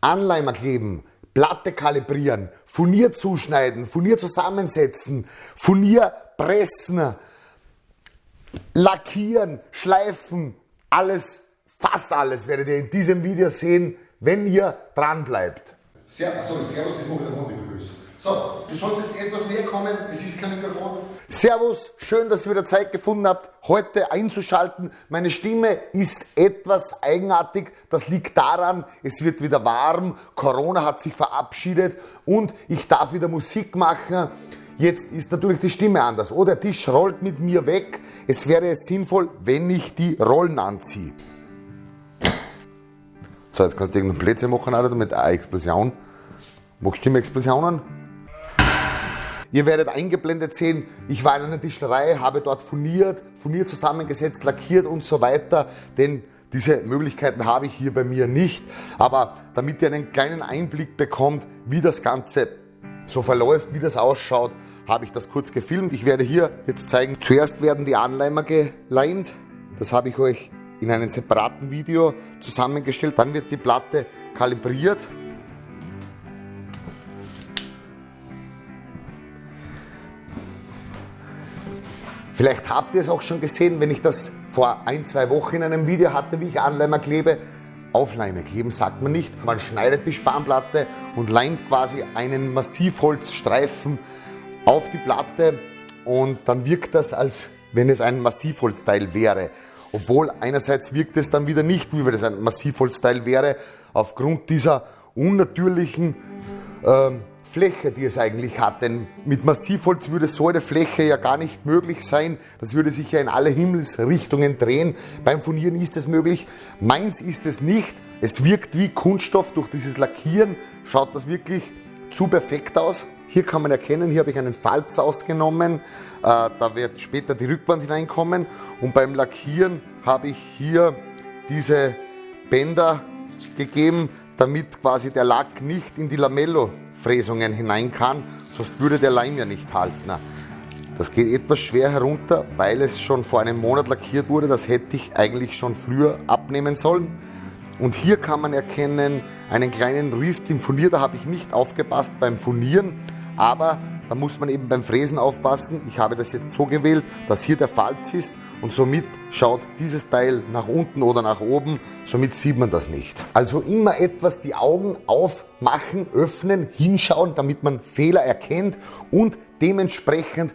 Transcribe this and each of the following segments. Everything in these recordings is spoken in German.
Anleimer kleben, Platte kalibrieren, Furnier zuschneiden, Furnier zusammensetzen, Furnier pressen, lackieren, schleifen, alles, fast alles werdet ihr in diesem Video sehen, wenn ihr dran bleibt. Servus, sorry, Servus, das mache ich Hundebegrüßung. So, du solltest etwas näher kommen, es ist kein Mikrofon. Servus, schön, dass ihr wieder Zeit gefunden habt, heute einzuschalten. Meine Stimme ist etwas eigenartig, das liegt daran, es wird wieder warm, Corona hat sich verabschiedet und ich darf wieder Musik machen. Jetzt ist natürlich die Stimme anders. Oh, der Tisch rollt mit mir weg. Es wäre sinnvoll, wenn ich die Rollen anziehe. So, jetzt kannst du irgendeinen Plätzchen machen, oder mit einer Explosion. Magst du Stimme-Explosionen? Ihr werdet eingeblendet sehen, ich war in einer Tischlerei, habe dort furniert, furniert zusammengesetzt, lackiert und so weiter, denn diese Möglichkeiten habe ich hier bei mir nicht. Aber damit ihr einen kleinen Einblick bekommt, wie das Ganze so verläuft, wie das ausschaut, habe ich das kurz gefilmt. Ich werde hier jetzt zeigen, zuerst werden die Anleimer geleimt. Das habe ich euch in einem separaten Video zusammengestellt. Dann wird die Platte kalibriert Vielleicht habt ihr es auch schon gesehen, wenn ich das vor ein, zwei Wochen in einem Video hatte, wie ich Anleimer klebe. Aufleime kleben sagt man nicht. Man schneidet die Spanplatte und leimt quasi einen Massivholzstreifen auf die Platte und dann wirkt das, als wenn es ein Massivholzteil wäre. Obwohl einerseits wirkt es dann wieder nicht, wie wenn es ein Massivholzteil wäre, aufgrund dieser unnatürlichen äh, Fläche, die es eigentlich hat. Denn mit Massivholz würde so eine Fläche ja gar nicht möglich sein. Das würde sich ja in alle Himmelsrichtungen drehen. Beim Furnieren ist es möglich. Meins ist es nicht. Es wirkt wie Kunststoff durch dieses Lackieren. Schaut das wirklich zu perfekt aus. Hier kann man erkennen, hier habe ich einen Falz ausgenommen. Äh, da wird später die Rückwand hineinkommen. Und beim Lackieren habe ich hier diese Bänder gegeben, damit quasi der Lack nicht in die Lamello Fräsungen hinein kann, sonst würde der Leim ja nicht halten. Das geht etwas schwer herunter, weil es schon vor einem Monat lackiert wurde. Das hätte ich eigentlich schon früher abnehmen sollen. Und hier kann man erkennen einen kleinen Riss im Furnier. Da habe ich nicht aufgepasst beim Furnieren, aber da muss man eben beim Fräsen aufpassen. Ich habe das jetzt so gewählt, dass hier der Falz ist und somit schaut dieses Teil nach unten oder nach oben, somit sieht man das nicht. Also immer etwas die Augen aufmachen, öffnen, hinschauen, damit man Fehler erkennt und dementsprechend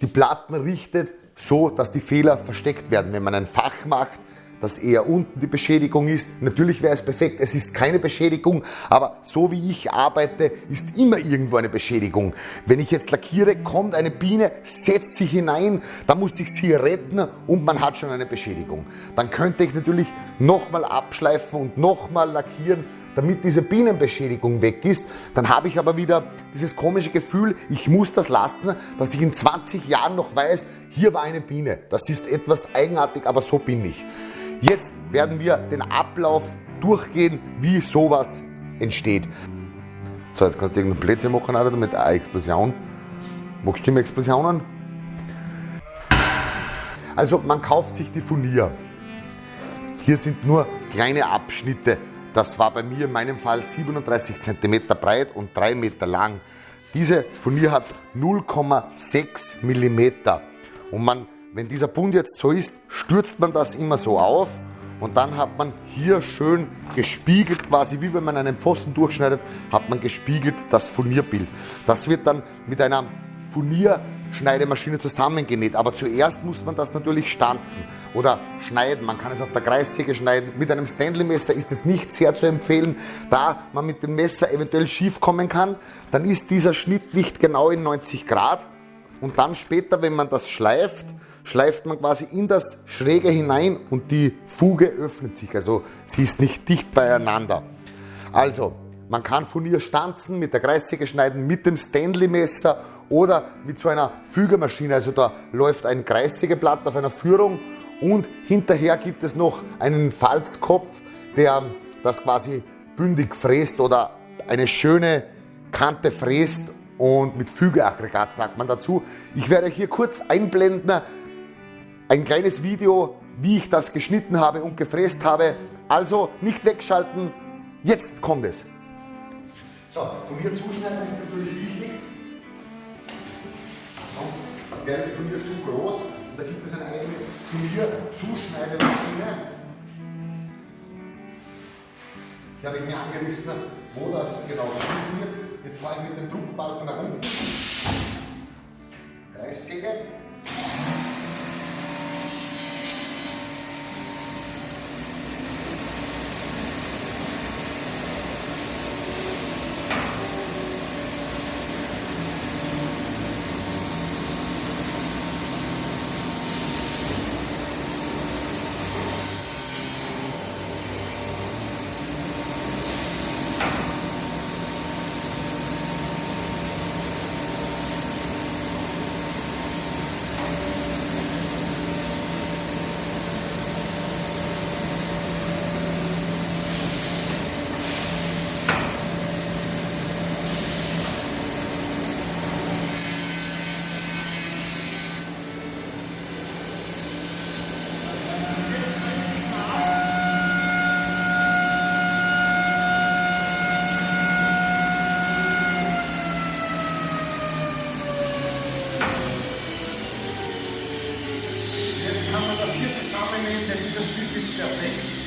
die Platten richtet, so dass die Fehler versteckt werden. Wenn man ein Fach macht, dass eher unten die Beschädigung ist. Natürlich wäre es perfekt, es ist keine Beschädigung, aber so wie ich arbeite, ist immer irgendwo eine Beschädigung. Wenn ich jetzt lackiere, kommt eine Biene, setzt sich hinein, dann muss ich sie retten und man hat schon eine Beschädigung. Dann könnte ich natürlich nochmal abschleifen und nochmal lackieren, damit diese Bienenbeschädigung weg ist, dann habe ich aber wieder dieses komische Gefühl, ich muss das lassen, dass ich in 20 Jahren noch weiß, hier war eine Biene. Das ist etwas eigenartig, aber so bin ich. Jetzt werden wir den Ablauf durchgehen, wie sowas entsteht. So, jetzt kannst du irgendeinen Plätzchen machen oder mit einer Explosion. Magst du Stimme-Explosionen? Also man kauft sich die Furnier. Hier sind nur kleine Abschnitte. Das war bei mir in meinem Fall 37 cm breit und 3 Meter lang. Diese Furnier hat 0,6 mm. Und man wenn dieser Bund jetzt so ist, stürzt man das immer so auf und dann hat man hier schön gespiegelt, quasi wie wenn man einen Pfosten durchschneidet, hat man gespiegelt das Furnierbild. Das wird dann mit einer Furnierschneidemaschine zusammengenäht. Aber zuerst muss man das natürlich stanzen oder schneiden. Man kann es auf der Kreissäge schneiden. Mit einem Stanley-Messer ist es nicht sehr zu empfehlen, da man mit dem Messer eventuell schief kommen kann. Dann ist dieser Schnitt nicht genau in 90 Grad. Und dann später, wenn man das schleift, schleift man quasi in das Schräge hinein und die Fuge öffnet sich. Also sie ist nicht dicht beieinander. Also, man kann Furnier stanzen, mit der Kreissäge schneiden, mit dem Stanley-Messer oder mit so einer Fügermaschine. Also da läuft ein Kreissägeblatt auf einer Führung und hinterher gibt es noch einen Falzkopf, der das quasi bündig fräst oder eine schöne Kante fräst und mit Fügeaggregat sagt man dazu. Ich werde hier kurz einblenden, ein kleines Video, wie ich das geschnitten habe und gefräst habe. Also nicht wegschalten, jetzt kommt es. So, Furnier zuschneiden ist natürlich wichtig. Sonst wäre die Furnier zu groß. Und da gibt es eine eigene Furnier-Zuschneidemaschine. Hier habe ich mir angerissen, wo das genau geschnitten wird. Jetzt fahre ich mit dem Druckbalken nach unten. Kreissäge. That is a recipe this.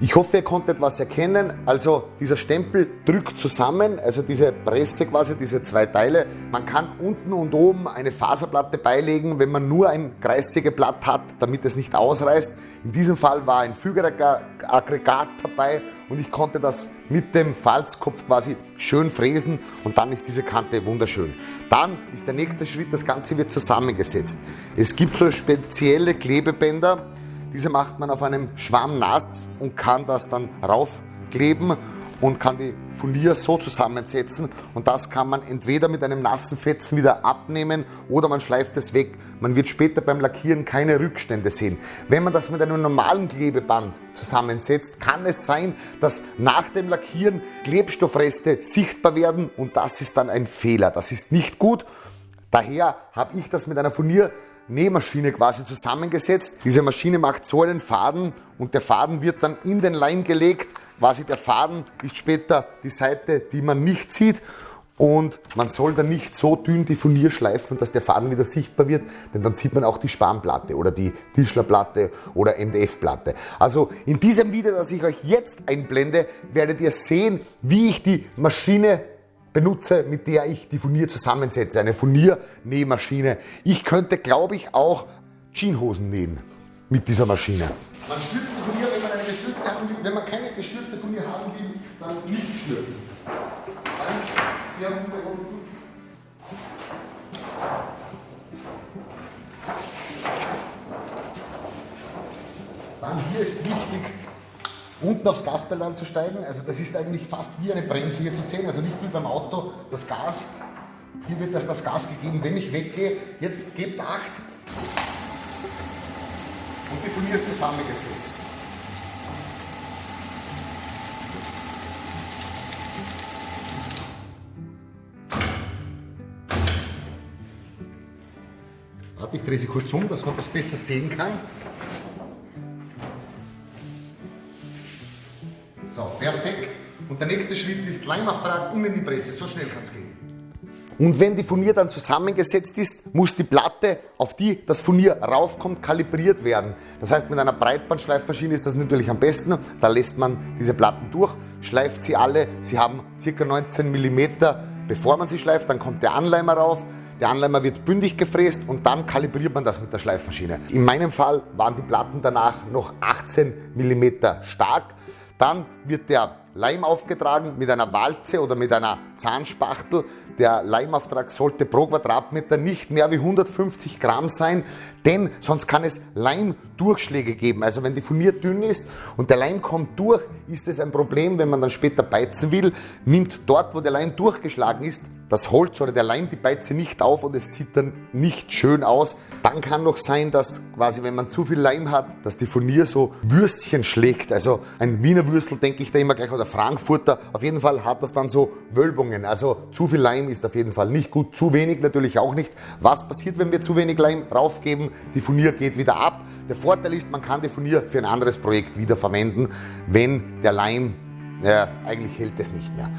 Ich hoffe, ihr konntet was erkennen. Also dieser Stempel drückt zusammen, also diese Presse quasi, diese zwei Teile. Man kann unten und oben eine Faserplatte beilegen, wenn man nur ein Kreissägeblatt hat, damit es nicht ausreißt. In diesem Fall war ein Fügeraggregat dabei und ich konnte das mit dem Falzkopf quasi schön fräsen und dann ist diese Kante wunderschön. Dann ist der nächste Schritt, das Ganze wird zusammengesetzt. Es gibt so spezielle Klebebänder, diese macht man auf einem Schwamm nass und kann das dann raufkleben und kann die Furnier so zusammensetzen und das kann man entweder mit einem nassen Fetzen wieder abnehmen oder man schleift es weg. Man wird später beim Lackieren keine Rückstände sehen. Wenn man das mit einem normalen Klebeband zusammensetzt, kann es sein, dass nach dem Lackieren Klebstoffreste sichtbar werden und das ist dann ein Fehler. Das ist nicht gut. Daher habe ich das mit einer Furnier Nähmaschine quasi zusammengesetzt. Diese Maschine macht so einen Faden und der Faden wird dann in den Leim gelegt. Quasi der Faden ist später die Seite, die man nicht sieht und man soll dann nicht so dünn die Furnier schleifen, dass der Faden wieder sichtbar wird, denn dann sieht man auch die Spanplatte oder die Tischlerplatte oder MDF-Platte. Also in diesem Video, das ich euch jetzt einblende, werdet ihr sehen, wie ich die Maschine benutze, mit der ich die Furnier zusammensetze, eine Furniernähmaschine. Ich könnte, glaube ich, auch Jeanshosen nähen mit dieser Maschine. Man stürzt die Furnier, wenn man eine gestürzte haben will. Wenn man keine gestürzte Furnier haben will, dann nicht stürzen. Dann sehr unbeholfen. Dann hier ist wichtig, unten aufs Gaspedal anzusteigen. Also das ist eigentlich fast wie eine Bremse hier zu sehen, also nicht wie beim Auto das Gas. Hier wird das, das Gas gegeben, wenn ich weggehe. Jetzt gebt Acht und die Furnier ist zusammengesetzt. Warte, ich drehe sie kurz um, dass man das besser sehen kann. Nächste Schritt ist Leimauftrag und in die Presse. So schnell kann es gehen. Und wenn die Furnier dann zusammengesetzt ist, muss die Platte, auf die das Furnier raufkommt, kalibriert werden. Das heißt, mit einer Breitbandschleifmaschine ist das natürlich am besten. Da lässt man diese Platten durch, schleift sie alle. Sie haben ca. 19 mm, bevor man sie schleift. Dann kommt der Anleimer rauf. Der Anleimer wird bündig gefräst und dann kalibriert man das mit der Schleifmaschine. In meinem Fall waren die Platten danach noch 18 mm stark. Dann wird der Leim aufgetragen mit einer Walze oder mit einer Zahnspachtel. Der Leimauftrag sollte pro Quadratmeter nicht mehr wie 150 Gramm sein, denn sonst kann es Leimdurchschläge geben. Also wenn die Furnier dünn ist und der Leim kommt durch, ist es ein Problem, wenn man dann später beizen will, nimmt dort, wo der Leim durchgeschlagen ist, das Holz oder der Leim die Beize nicht auf und es sieht dann nicht schön aus. Dann kann noch sein, dass quasi, wenn man zu viel Leim hat, dass die Furnier so Würstchen schlägt. Also ein Wiener Würstel denke ich da immer gleich oder Frankfurter. Auf jeden Fall hat das dann so Wölbungen. Also zu viel Leim ist auf jeden Fall nicht gut. Zu wenig natürlich auch nicht. Was passiert, wenn wir zu wenig Leim raufgeben? Die Furnier geht wieder ab. Der Vorteil ist, man kann die Furnier für ein anderes Projekt wieder verwenden, wenn der Leim ja, eigentlich hält es nicht mehr.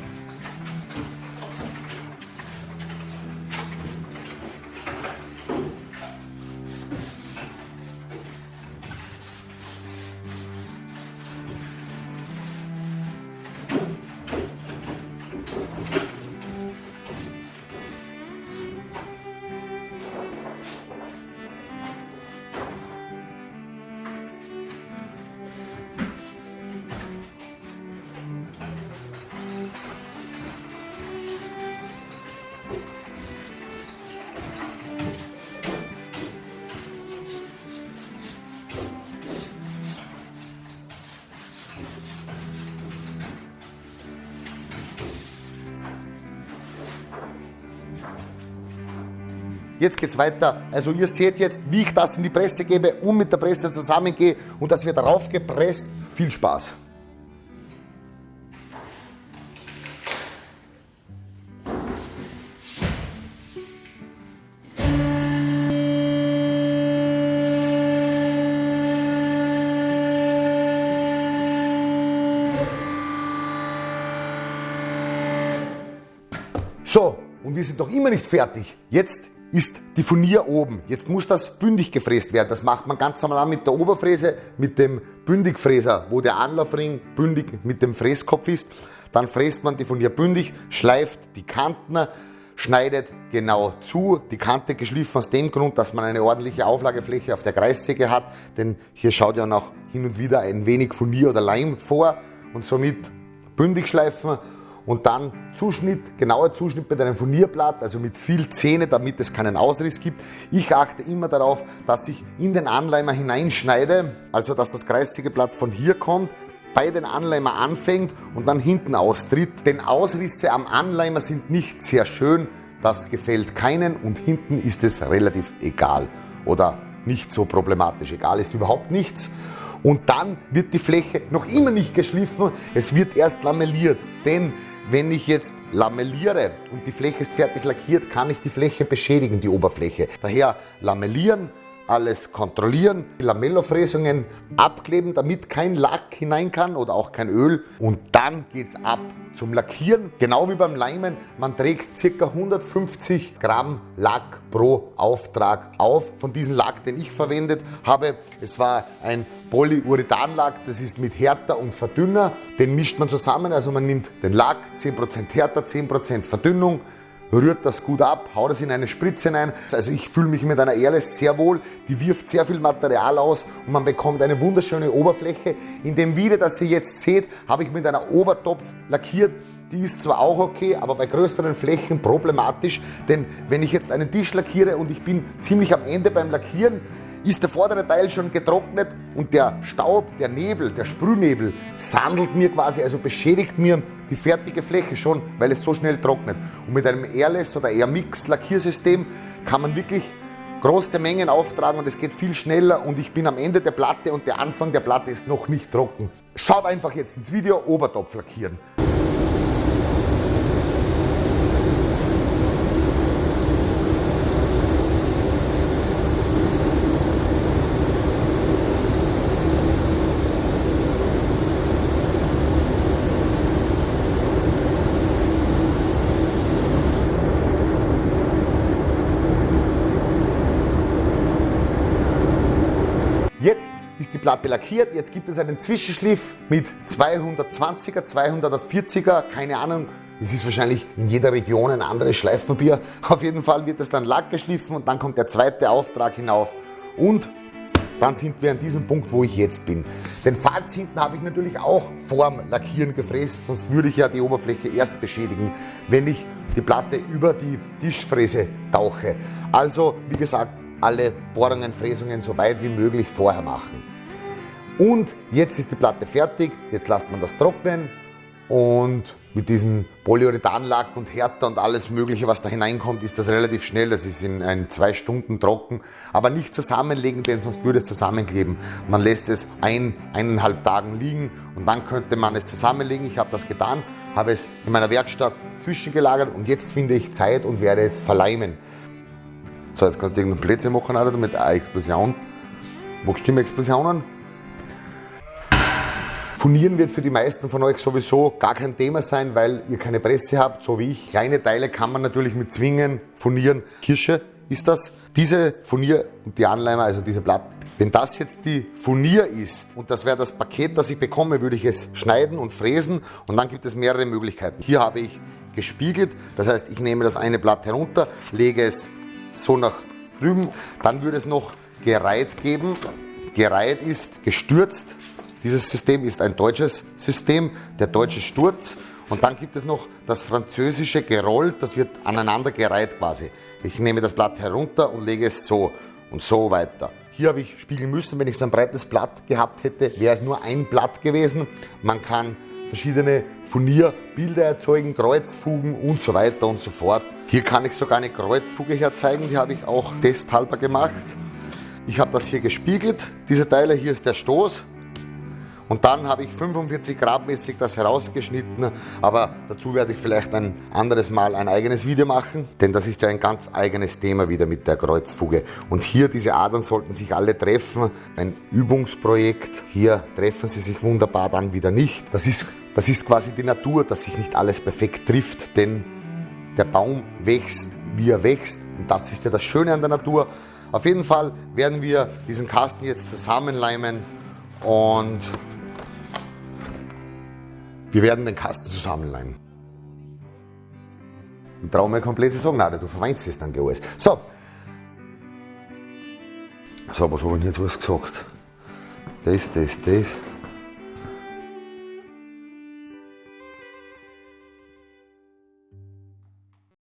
Jetzt geht es weiter. Also ihr seht jetzt, wie ich das in die Presse gebe und mit der Presse zusammengehe und das wird darauf gepresst. Viel Spaß. So, und wir sind doch immer nicht fertig. Jetzt ist die Furnier oben. Jetzt muss das bündig gefräst werden. Das macht man ganz normal mit der Oberfräse, mit dem Bündigfräser, wo der Anlaufring bündig mit dem Fräskopf ist. Dann fräst man die Furnier bündig, schleift die Kanten, schneidet genau zu. Die Kante geschliffen aus dem Grund, dass man eine ordentliche Auflagefläche auf der Kreissäge hat, denn hier schaut ja noch hin und wieder ein wenig Furnier oder Leim vor und somit bündig schleifen und dann Zuschnitt, genauer Zuschnitt mit einem Furnierblatt, also mit viel Zähne, damit es keinen Ausriss gibt. Ich achte immer darauf, dass ich in den Anleimer hineinschneide, also dass das kreisige Blatt von hier kommt, bei den Anleimer anfängt und dann hinten austritt. Denn Ausrisse am Anleimer sind nicht sehr schön, das gefällt keinen und hinten ist es relativ egal oder nicht so problematisch. Egal ist überhaupt nichts. Und dann wird die Fläche noch immer nicht geschliffen, es wird erst lamelliert. Denn wenn ich jetzt lamelliere und die Fläche ist fertig lackiert, kann ich die Fläche beschädigen, die Oberfläche. Daher lamellieren, alles kontrollieren, die Lamellofräsungen abkleben, damit kein Lack hinein kann oder auch kein Öl. Und dann geht es ab zum Lackieren. Genau wie beim Leimen, man trägt ca. 150 Gramm Lack pro Auftrag auf. Von diesem Lack, den ich verwendet habe, es war ein Polyurethanlack, das ist mit Härter und Verdünner. Den mischt man zusammen, also man nimmt den Lack, 10% Härter, 10% Verdünnung, rührt das gut ab, haut es in eine Spritze hinein. Also ich fühle mich mit einer Erle sehr wohl, die wirft sehr viel Material aus und man bekommt eine wunderschöne Oberfläche. In dem Video, das ihr jetzt seht, habe ich mit einer Obertopf lackiert. Die ist zwar auch okay, aber bei größeren Flächen problematisch, denn wenn ich jetzt einen Tisch lackiere und ich bin ziemlich am Ende beim Lackieren, ist der vordere Teil schon getrocknet und der Staub, der Nebel, der Sprühnebel sandelt mir quasi, also beschädigt mir die fertige Fläche schon, weil es so schnell trocknet. Und mit einem Airless oder Airmix Lackiersystem kann man wirklich große Mengen auftragen und es geht viel schneller und ich bin am Ende der Platte und der Anfang der Platte ist noch nicht trocken. Schaut einfach jetzt ins Video Obertopf lackieren. Jetzt ist die Platte lackiert, jetzt gibt es einen Zwischenschliff mit 220er, 240er, keine Ahnung, es ist wahrscheinlich in jeder Region ein anderes Schleifpapier. Auf jeden Fall wird das dann Lack geschliffen und dann kommt der zweite Auftrag hinauf und dann sind wir an diesem Punkt, wo ich jetzt bin. Den Falz hinten habe ich natürlich auch vorm Lackieren gefräst, sonst würde ich ja die Oberfläche erst beschädigen, wenn ich die Platte über die Tischfräse tauche. Also, wie gesagt, alle Bohrungen, Fräsungen so weit wie möglich vorher machen. Und jetzt ist die Platte fertig, jetzt lasst man das trocknen und mit diesem Polyurethanlack und Härter und alles mögliche, was da hineinkommt, ist das relativ schnell. Das ist in ein, zwei Stunden trocken. Aber nicht zusammenlegen, denn sonst würde es zusammenkleben. Man lässt es ein, eineinhalb Tagen liegen und dann könnte man es zusammenlegen. Ich habe das getan, habe es in meiner Werkstatt zwischengelagert und jetzt finde ich Zeit und werde es verleimen. So, jetzt kannst du irgendeinen Plätze machen Alter, mit einer Explosion. Magst du Explosionen? Furnieren wird für die meisten von euch sowieso gar kein Thema sein, weil ihr keine Presse habt, so wie ich. Kleine Teile kann man natürlich mit Zwingen furnieren. Kirsche ist das. Diese Furnier und die Anleimer, also diese Platten, wenn das jetzt die Furnier ist und das wäre das Paket, das ich bekomme, würde ich es schneiden und fräsen und dann gibt es mehrere Möglichkeiten. Hier habe ich gespiegelt, das heißt, ich nehme das eine Blatt herunter, lege es so nach drüben, dann würde es noch gereiht geben. Gereiht ist gestürzt. Dieses System ist ein deutsches System, der deutsche Sturz. Und dann gibt es noch das französische gerollt, das wird aneinander gereiht quasi. Ich nehme das Blatt herunter und lege es so und so weiter. Hier habe ich spiegeln müssen, wenn ich so ein breites Blatt gehabt hätte, wäre es nur ein Blatt gewesen. Man kann verschiedene Furnierbilder erzeugen, Kreuzfugen und so weiter und so fort. Hier kann ich sogar eine Kreuzfuge herzeigen, die habe ich auch testhalber gemacht. Ich habe das hier gespiegelt, diese Teile, hier ist der Stoß, und dann habe ich 45 Grad mäßig das herausgeschnitten, aber dazu werde ich vielleicht ein anderes Mal ein eigenes Video machen, denn das ist ja ein ganz eigenes Thema wieder mit der Kreuzfuge. Und hier diese Adern sollten sich alle treffen, ein Übungsprojekt, hier treffen sie sich wunderbar, dann wieder nicht. Das ist, das ist quasi die Natur, dass sich nicht alles perfekt trifft, denn der Baum wächst, wie er wächst und das ist ja das Schöne an der Natur. Auf jeden Fall werden wir diesen Kasten jetzt zusammenleimen und wir werden den Kasten zusammenleimen. Ich brauche mir komplett sagen, nein, du verweinst es dann gleich alles. So. So, was habe ich jetzt alles gesagt? Das, das, das.